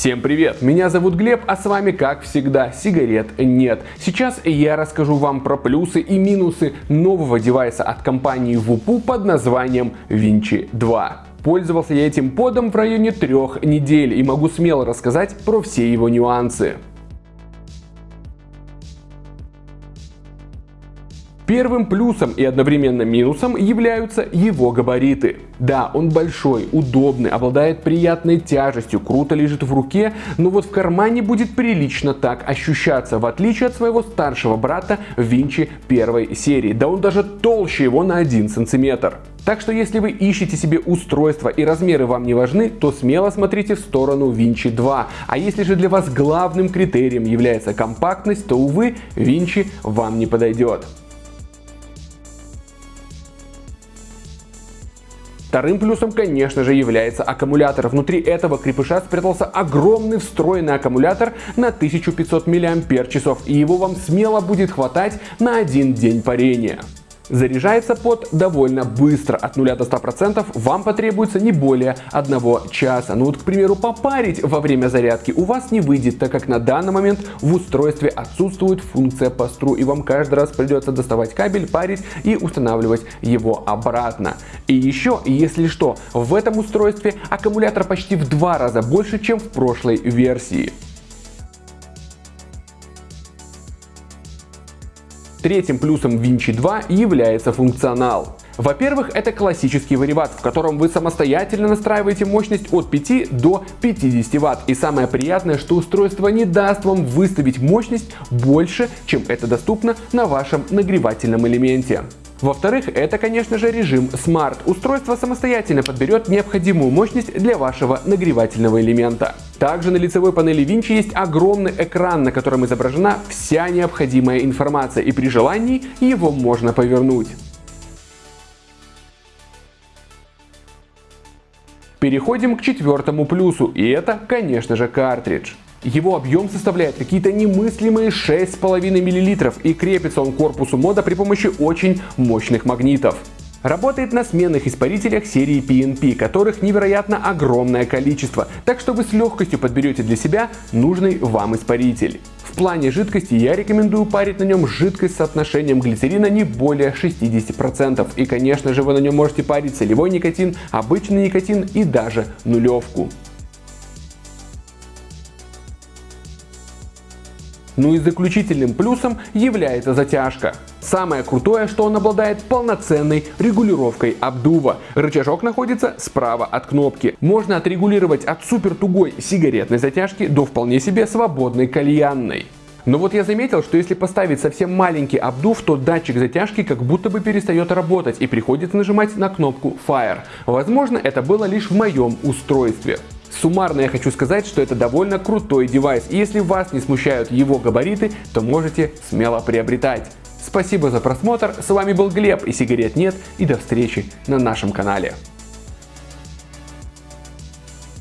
Всем привет! Меня зовут Глеб, а с вами, как всегда, сигарет нет. Сейчас я расскажу вам про плюсы и минусы нового девайса от компании Wupoo под названием Vinci 2. Пользовался я этим подом в районе трех недель и могу смело рассказать про все его нюансы. Первым плюсом и одновременно минусом являются его габариты. Да, он большой, удобный, обладает приятной тяжестью, круто лежит в руке, но вот в кармане будет прилично так ощущаться, в отличие от своего старшего брата Винчи первой серии. Да он даже толще его на 1 сантиметр. Так что если вы ищете себе устройство и размеры вам не важны, то смело смотрите в сторону Винчи 2. А если же для вас главным критерием является компактность, то увы, Винчи вам не подойдет. Вторым плюсом, конечно же, является аккумулятор. Внутри этого крепыша спрятался огромный встроенный аккумулятор на 1500 мАч, и его вам смело будет хватать на один день парения. Заряжается под довольно быстро, от 0 до 100% вам потребуется не более одного часа. Ну вот, к примеру, попарить во время зарядки у вас не выйдет, так как на данный момент в устройстве отсутствует функция по стру, и вам каждый раз придется доставать кабель, парить и устанавливать его обратно. И еще, если что, в этом устройстве аккумулятор почти в два раза больше, чем в прошлой версии. Третьим плюсом Vinci 2 является функционал. Во-первых, это классический вариват, в котором вы самостоятельно настраиваете мощность от 5 до 50 Вт. И самое приятное, что устройство не даст вам выставить мощность больше, чем это доступно на вашем нагревательном элементе. Во-вторых, это, конечно же, режим Smart. Устройство самостоятельно подберет необходимую мощность для вашего нагревательного элемента. Также на лицевой панели Vinci есть огромный экран, на котором изображена вся необходимая информация, и при желании его можно повернуть. Переходим к четвертому плюсу, и это, конечно же, картридж. Его объем составляет какие-то немыслимые 6,5 мл и крепится он к корпусу мода при помощи очень мощных магнитов. Работает на сменных испарителях серии PNP, которых невероятно огромное количество, так что вы с легкостью подберете для себя нужный вам испаритель. В плане жидкости я рекомендую парить на нем жидкость с соотношением глицерина не более 60%. И конечно же вы на нем можете парить солевой никотин, обычный никотин и даже нулевку. Ну и заключительным плюсом является затяжка. Самое крутое, что он обладает полноценной регулировкой обдува. Рычажок находится справа от кнопки. Можно отрегулировать от супер тугой сигаретной затяжки до вполне себе свободной кальянной. Но вот я заметил, что если поставить совсем маленький обдув, то датчик затяжки как будто бы перестает работать и приходится нажимать на кнопку Fire. Возможно, это было лишь в моем устройстве. Суммарно я хочу сказать, что это довольно крутой девайс, и если вас не смущают его габариты, то можете смело приобретать. Спасибо за просмотр, с вами был Глеб и сигарет нет, и до встречи на нашем канале.